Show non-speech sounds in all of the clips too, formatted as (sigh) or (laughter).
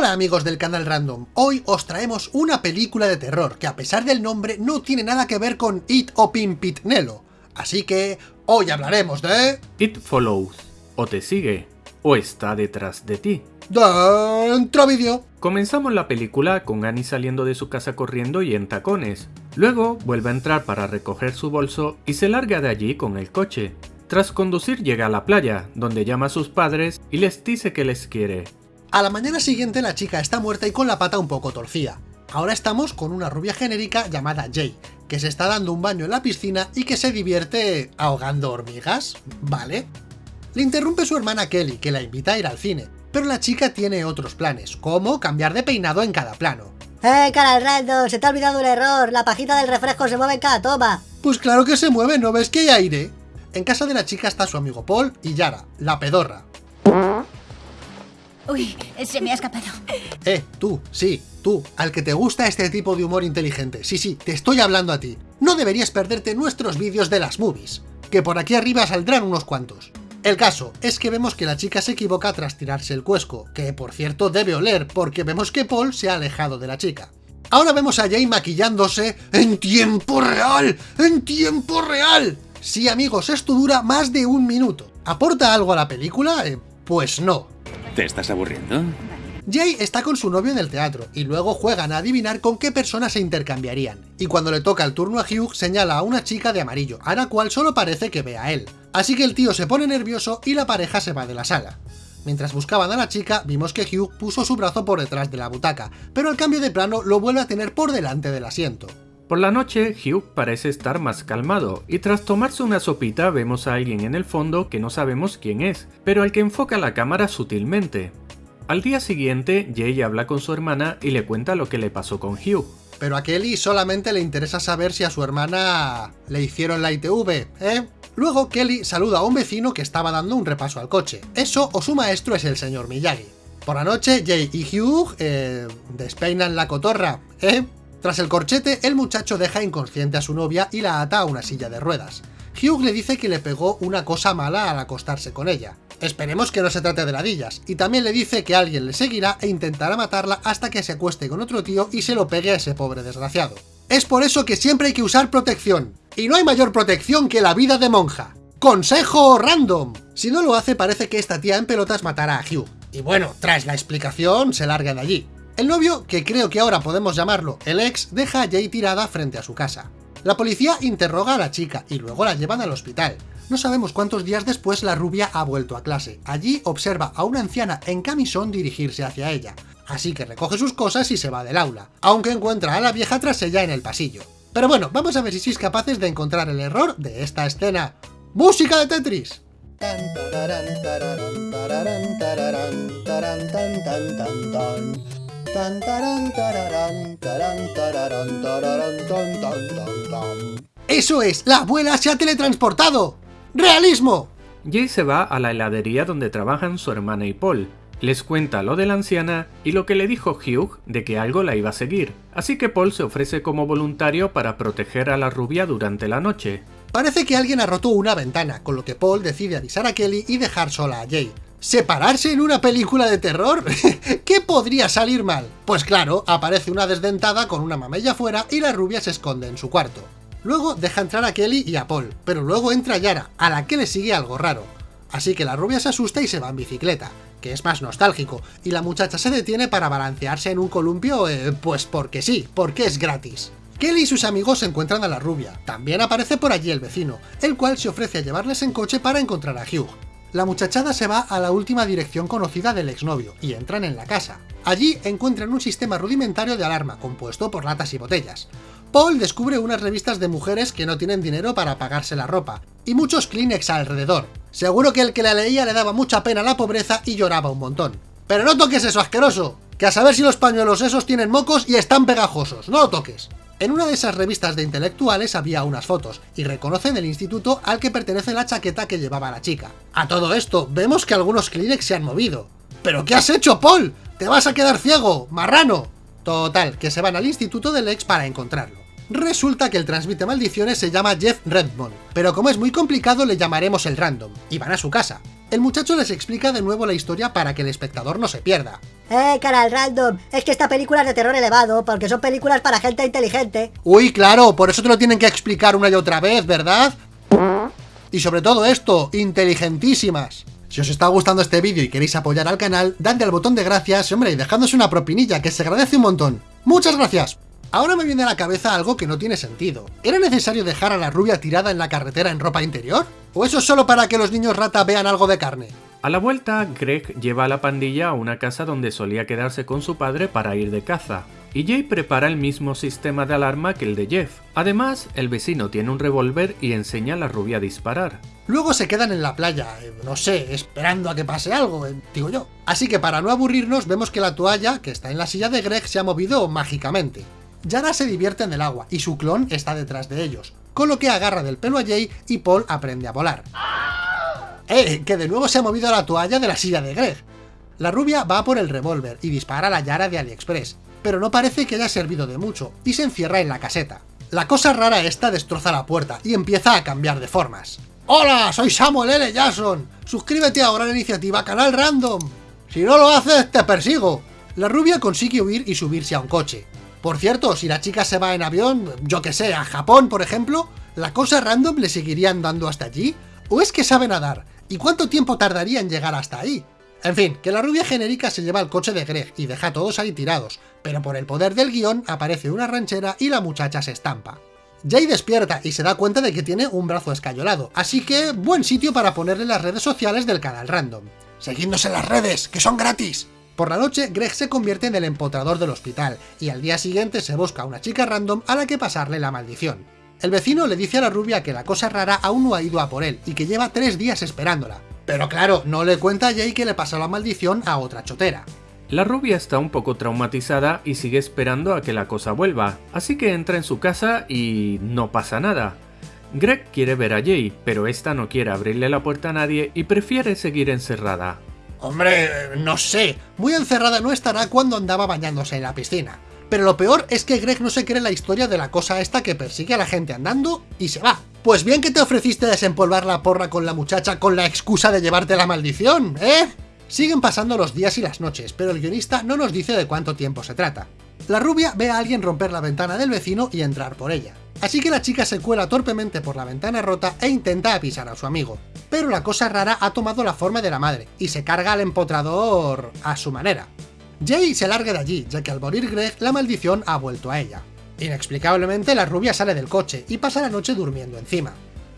Hola amigos del canal Random, hoy os traemos una película de terror que a pesar del nombre no tiene nada que ver con It o Pimpitnelo, así que hoy hablaremos de... It follows, o te sigue, o está detrás de ti. Dentro vídeo. Comenzamos la película con Annie saliendo de su casa corriendo y en tacones. Luego vuelve a entrar para recoger su bolso y se larga de allí con el coche. Tras conducir llega a la playa, donde llama a sus padres y les dice que les quiere. A la mañana siguiente la chica está muerta y con la pata un poco torcida. Ahora estamos con una rubia genérica llamada Jay, que se está dando un baño en la piscina y que se divierte ahogando hormigas, ¿vale? Le interrumpe su hermana Kelly, que la invita a ir al cine, pero la chica tiene otros planes, como cambiar de peinado en cada plano. ¡Eh, cara random! Se te ha olvidado un error, la pajita del refresco se mueve en cada toma. Pues claro que se mueve, ¿no ves que hay aire? En casa de la chica está su amigo Paul y Yara, la pedorra. Uy, se me ha escapado. Eh, tú, sí, tú, al que te gusta este tipo de humor inteligente. Sí, sí, te estoy hablando a ti. No deberías perderte nuestros vídeos de las movies, que por aquí arriba saldrán unos cuantos. El caso es que vemos que la chica se equivoca tras tirarse el cuesco, que por cierto debe oler, porque vemos que Paul se ha alejado de la chica. Ahora vemos a Jay maquillándose en tiempo real, en tiempo real. Sí amigos, esto dura más de un minuto. ¿Aporta algo a la película? Eh, pues no. ¿Te estás aburriendo? Jay está con su novio en el teatro, y luego juegan a adivinar con qué personas se intercambiarían, y cuando le toca el turno a Hugh señala a una chica de amarillo, a la cual solo parece que ve a él. Así que el tío se pone nervioso y la pareja se va de la sala. Mientras buscaban a la chica, vimos que Hugh puso su brazo por detrás de la butaca, pero al cambio de plano lo vuelve a tener por delante del asiento. Por la noche, Hugh parece estar más calmado, y tras tomarse una sopita vemos a alguien en el fondo que no sabemos quién es, pero al que enfoca la cámara sutilmente. Al día siguiente, Jay habla con su hermana y le cuenta lo que le pasó con Hugh. Pero a Kelly solamente le interesa saber si a su hermana le hicieron la ITV, ¿eh? Luego Kelly saluda a un vecino que estaba dando un repaso al coche. Eso o su maestro es el señor Miyagi. Por la noche, Jay y Hugh eh, despeinan la cotorra, ¿eh? Tras el corchete, el muchacho deja inconsciente a su novia y la ata a una silla de ruedas. Hugh le dice que le pegó una cosa mala al acostarse con ella. Esperemos que no se trate de ladillas, y también le dice que alguien le seguirá e intentará matarla hasta que se acueste con otro tío y se lo pegue a ese pobre desgraciado. Es por eso que siempre hay que usar protección, y no hay mayor protección que la vida de monja. ¡Consejo random! Si no lo hace parece que esta tía en pelotas matará a Hugh, y bueno, tras la explicación se larga de allí. El novio, que creo que ahora podemos llamarlo el ex, deja a Jay tirada frente a su casa. La policía interroga a la chica y luego la llevan al hospital. No sabemos cuántos días después la rubia ha vuelto a clase. Allí observa a una anciana en camisón dirigirse hacia ella. Así que recoge sus cosas y se va del aula, aunque encuentra a la vieja tras ella en el pasillo. Pero bueno, vamos a ver si sois capaces de encontrar el error de esta escena. ¡Música de Tetris! ¡Eso es! ¡La abuela se ha teletransportado! ¡Realismo! Jay se va a la heladería donde trabajan su hermana y Paul. Les cuenta lo de la anciana y lo que le dijo Hugh de que algo la iba a seguir, así que Paul se ofrece como voluntario para proteger a la rubia durante la noche. Parece que alguien ha roto una ventana, con lo que Paul decide avisar a Kelly y dejar sola a Jay. ¿Separarse en una película de terror? (laughs) ¿Qué podría salir mal? Pues claro, aparece una desdentada con una mamella fuera y la rubia se esconde en su cuarto. Luego deja entrar a Kelly y a Paul, pero luego entra Yara, a la que le sigue algo raro. Así que la rubia se asusta y se va en bicicleta, que es más nostálgico, y la muchacha se detiene para balancearse en un columpio, eh, pues porque sí, porque es gratis. Kelly y sus amigos se encuentran a la rubia, también aparece por allí el vecino, el cual se ofrece a llevarles en coche para encontrar a Hugh. La muchachada se va a la última dirección conocida del exnovio, y entran en la casa. Allí encuentran un sistema rudimentario de alarma, compuesto por latas y botellas. Paul descubre unas revistas de mujeres que no tienen dinero para pagarse la ropa, y muchos Kleenex alrededor. Seguro que el que la leía le daba mucha pena la pobreza y lloraba un montón. ¡Pero no toques eso, asqueroso! Que a saber si los pañuelos esos tienen mocos y están pegajosos, no lo toques. En una de esas revistas de intelectuales había unas fotos, y reconocen el instituto al que pertenece la chaqueta que llevaba la chica. A todo esto, vemos que algunos Kleenex se han movido. ¿Pero qué has hecho, Paul? ¡Te vas a quedar ciego, marrano! Total, que se van al instituto del ex para encontrarlo. Resulta que el transmite maldiciones se llama Jeff Redmond, pero como es muy complicado le llamaremos el random, y van a su casa. El muchacho les explica de nuevo la historia para que el espectador no se pierda. Eh, canal random, es que esta película es de terror elevado, porque son películas para gente inteligente. Uy, claro, por eso te lo tienen que explicar una y otra vez, ¿verdad? Y sobre todo esto, inteligentísimas. Si os está gustando este vídeo y queréis apoyar al canal, dadle al botón de gracias, hombre, y dejadnos una propinilla, que se agradece un montón. ¡Muchas gracias! Ahora me viene a la cabeza algo que no tiene sentido. ¿Era necesario dejar a la rubia tirada en la carretera en ropa interior? ¿O eso es solo para que los niños rata vean algo de carne? A la vuelta, Greg lleva a la pandilla a una casa donde solía quedarse con su padre para ir de caza, y Jay prepara el mismo sistema de alarma que el de Jeff. Además, el vecino tiene un revólver y enseña a la rubia a disparar. Luego se quedan en la playa, eh, no sé, esperando a que pase algo, eh, digo yo. Así que para no aburrirnos, vemos que la toalla, que está en la silla de Greg, se ha movido mágicamente. Yara se divierte en el agua, y su clon está detrás de ellos, con lo que agarra del pelo a Jay y Paul aprende a volar. ¡Eh! Que de nuevo se ha movido la toalla de la silla de Greg. La rubia va por el revólver y dispara a la Yara de AliExpress, pero no parece que haya servido de mucho, y se encierra en la caseta. La cosa rara esta destroza la puerta y empieza a cambiar de formas. ¡Hola! Soy Samuel L. Jackson. Suscríbete ahora a la iniciativa Canal Random. Si no lo haces, te persigo. La rubia consigue huir y subirse a un coche. Por cierto, si la chica se va en avión, yo que sé, a Japón, por ejemplo, ¿la cosa random le seguiría andando hasta allí? ¿O es que sabe nadar? ¿Y cuánto tiempo tardaría en llegar hasta ahí? En fin, que la rubia genérica se lleva el coche de Greg y deja a todos ahí tirados, pero por el poder del guion aparece una ranchera y la muchacha se estampa. Jay despierta y se da cuenta de que tiene un brazo escayolado, así que buen sitio para ponerle las redes sociales del canal random. Seguidnos en las redes, que son gratis. Por la noche, Greg se convierte en el empotrador del hospital, y al día siguiente se busca a una chica random a la que pasarle la maldición. El vecino le dice a la rubia que la cosa rara aún no ha ido a por él, y que lleva tres días esperándola. Pero claro, no le cuenta a Jay que le pasó la maldición a otra chotera. La rubia está un poco traumatizada y sigue esperando a que la cosa vuelva, así que entra en su casa y no pasa nada. Greg quiere ver a Jay, pero esta no quiere abrirle la puerta a nadie y prefiere seguir encerrada. Hombre, no sé, muy encerrada no estará cuando andaba bañándose en la piscina. Pero lo peor es que Greg no se cree la historia de la cosa esta que persigue a la gente andando y se va. Pues bien que te ofreciste desempolvar la porra con la muchacha con la excusa de llevarte la maldición, ¿eh? Siguen pasando los días y las noches, pero el guionista no nos dice de cuánto tiempo se trata. La rubia ve a alguien romper la ventana del vecino y entrar por ella. Así que la chica se cuela torpemente por la ventana rota e intenta apisar a su amigo. Pero la cosa rara ha tomado la forma de la madre, y se carga al empotrador a su manera. Jay se larga de allí, ya que al morir Greg, la maldición ha vuelto a ella. Inexplicablemente, la rubia sale del coche y pasa la noche durmiendo encima.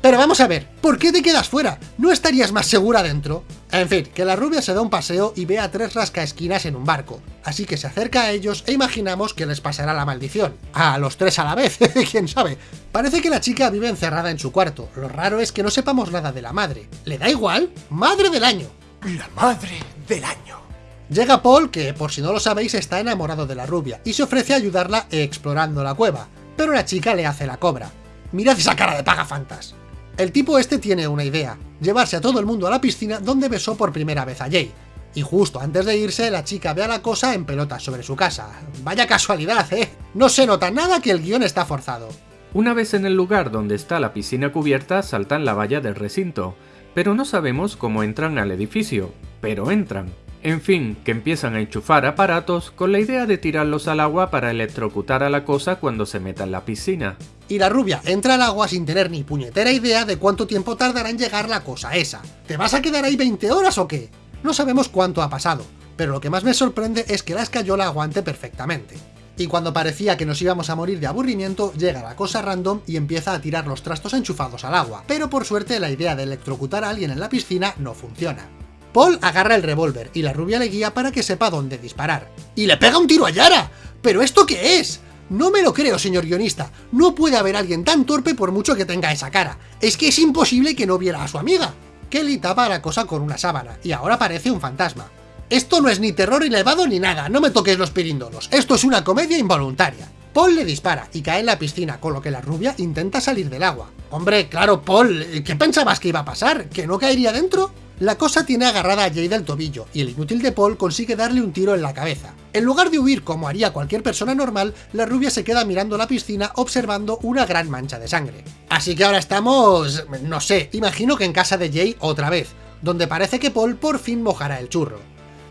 Pero vamos a ver, ¿por qué te quedas fuera? ¿No estarías más segura dentro? En fin, que la rubia se da un paseo y ve a tres rascaesquinas en un barco, así que se acerca a ellos e imaginamos que les pasará la maldición. A los tres a la vez, (laughs) quién sabe. Parece que la chica vive encerrada en su cuarto, lo raro es que no sepamos nada de la madre. ¿Le da igual? ¡Madre del año! La madre del año. Llega Paul, que por si no lo sabéis está enamorado de la rubia, y se ofrece a ayudarla explorando la cueva, pero la chica le hace la cobra. Mirad esa cara de pagafantas. El tipo este tiene una idea, llevarse a todo el mundo a la piscina donde besó por primera vez a Jay. Y justo antes de irse, la chica ve a la cosa en pelotas sobre su casa. Vaya casualidad, ¿eh? No se nota nada que el guion está forzado. Una vez en el lugar donde está la piscina cubierta, saltan la valla del recinto, pero no sabemos cómo entran al edificio, pero entran. En fin, que empiezan a enchufar aparatos con la idea de tirarlos al agua para electrocutar a la cosa cuando se meta en la piscina. Y la rubia entra al agua sin tener ni puñetera idea de cuánto tiempo tardará en llegar la cosa esa. ¿Te vas a quedar ahí 20 horas o qué? No sabemos cuánto ha pasado, pero lo que más me sorprende es que la escayola aguante perfectamente. Y cuando parecía que nos íbamos a morir de aburrimiento, llega la cosa random y empieza a tirar los trastos enchufados al agua, pero por suerte la idea de electrocutar a alguien en la piscina no funciona. Paul agarra el revólver y la rubia le guía para que sepa dónde disparar. ¡Y le pega un tiro a Yara! ¿Pero esto qué es? No me lo creo, señor guionista. No puede haber alguien tan torpe por mucho que tenga esa cara. Es que es imposible que no viera a su amiga. Kelly tapa la cosa con una sábana, y ahora parece un fantasma. Esto no es ni terror elevado ni nada, no me toques los piríndolos. Esto es una comedia involuntaria. Paul le dispara y cae en la piscina, con lo que la rubia intenta salir del agua. Hombre, claro, Paul, ¿qué pensabas que iba a pasar? ¿Que no caería dentro? La cosa tiene agarrada a Jay del tobillo, y el inútil de Paul consigue darle un tiro en la cabeza. En lugar de huir como haría cualquier persona normal, la rubia se queda mirando la piscina observando una gran mancha de sangre. Así que ahora estamos... no sé, imagino que en casa de Jay otra vez, donde parece que Paul por fin mojará el churro.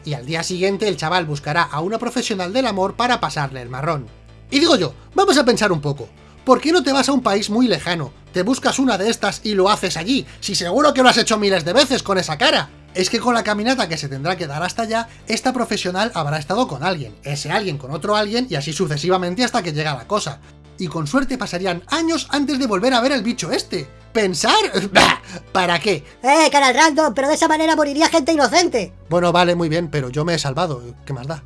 y al día siguiente el chaval buscará a una profesional del amor para pasarle el marrón. Y digo yo, vamos a pensar un poco, ¿por qué no te vas a un país muy lejano? Te buscas una de estas y lo haces allí, si seguro que lo has hecho miles de veces con esa cara. Es que con la caminata que se tendrá que dar hasta allá, esta profesional habrá estado con alguien, ese alguien con otro alguien y así sucesivamente hasta que llega la cosa. Y con suerte pasarían años antes de volver a ver el bicho este. ¿Pensar? (laughs) ¿Para qué? Eh, canal random, pero de esa manera moriría gente inocente. Bueno, vale, muy bien, pero yo me he salvado, ¿qué más da?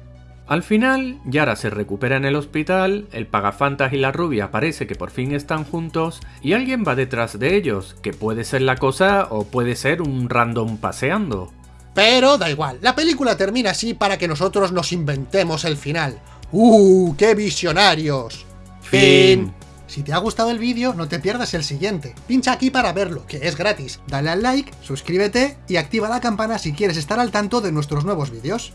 Al final, Yara se recupera en el hospital, el pagafantas y la rubia parece que por fin están juntos y alguien va detrás de ellos, que puede ser la cosa o puede ser un random paseando. Pero da igual, la película termina así para que nosotros nos inventemos el final. ¡Uh, qué visionarios! Fin. Si te ha gustado el vídeo, no te pierdas el siguiente. Pincha aquí para verlo, que es gratis. Dale al like, suscríbete y activa la campana si quieres estar al tanto de nuestros nuevos vídeos.